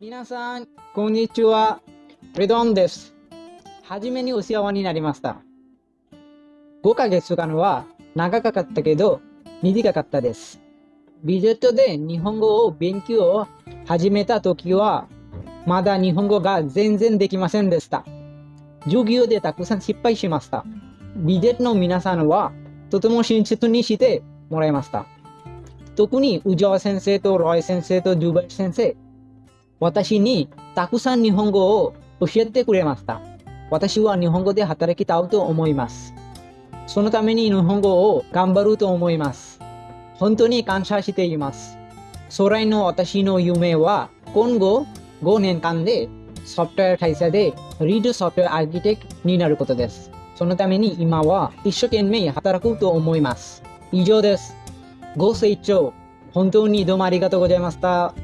皆さん、こんにちは。レドンです。はじめにお世話になりました。5ヶ月間は長かったけど、短かったです。ビジェットで日本語を勉強を始めた時は、まだ日本語が全然できませんでした。授業でたくさん失敗しました。ビジェットの皆さんは、とても親切にしてもらいました。特に宇沢先生とロイ先生とドゥバイ先生、私にたくさん日本語を教えてくれました。私は日本語で働きたいと思います。そのために日本語を頑張ると思います。本当に感謝しています。将来の私の夢は今後5年間でソフトウェア会社でリードソフトウェアアーキテクになることです。そのために今は一生懸命働くと思います。以上です。ご清聴本当にどうもありがとうございました。